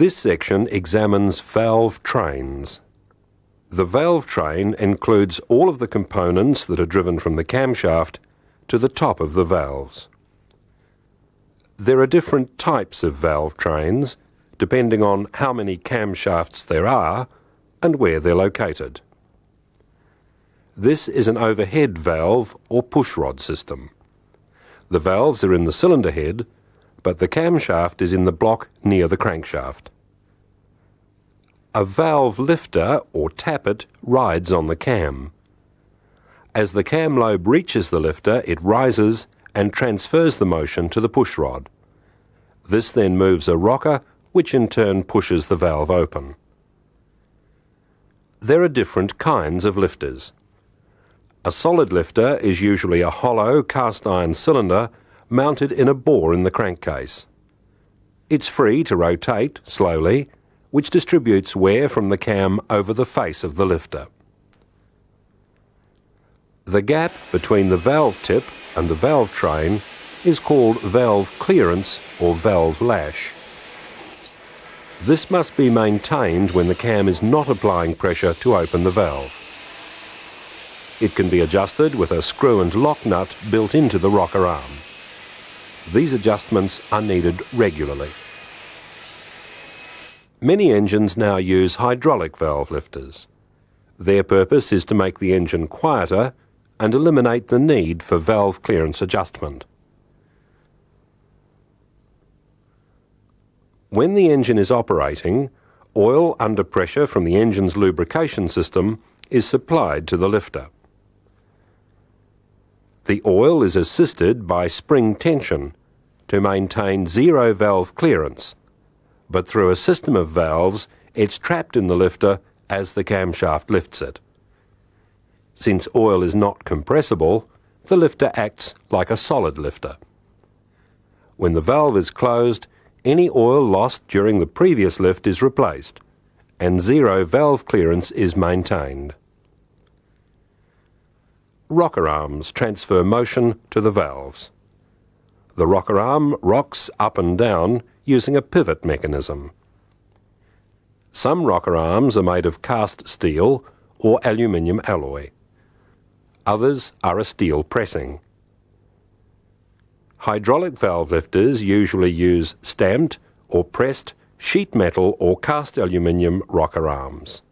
This section examines valve trains. The valve train includes all of the components that are driven from the camshaft to the top of the valves. There are different types of valve trains depending on how many camshafts there are and where they're located. This is an overhead valve or pushrod system. The valves are in the cylinder head, but the camshaft is in the block near the crankshaft. A valve lifter or tappet rides on the cam. As the cam lobe reaches the lifter, it rises and transfers the motion to the pushrod. This then moves a rocker, which in turn pushes the valve open. There are different kinds of lifters. A solid lifter is usually a hollow cast iron cylinder mounted in a bore in the crankcase. It's free to rotate slowly, which distributes wear from the cam over the face of the lifter. The gap between the valve tip and the valve train is called valve clearance or valve lash. This must be maintained when the cam is not applying pressure to open the valve. It can be adjusted with a screw and lock nut built into the rocker arm. These adjustments are needed regularly. Many engines now use hydraulic valve lifters. Their purpose is to make the engine quieter and eliminate the need for valve clearance adjustment. When the engine is operating, oil under pressure from the engine's lubrication system is supplied to the lifter. The oil is assisted by spring tension to maintain zero valve clearance, but through a system of valves, it's trapped in the lifter as the camshaft lifts it. Since oil is not compressible, the lifter acts like a solid lifter. When the valve is closed, any oil lost during the previous lift is replaced, and zero valve clearance is maintained. Rocker arms transfer motion to the valves. The rocker arm rocks up and down using a pivot mechanism. Some rocker arms are made of cast steel or aluminium alloy. Others are a steel pressing. Hydraulic valve lifters usually use stamped or pressed sheet metal or cast aluminium rocker arms.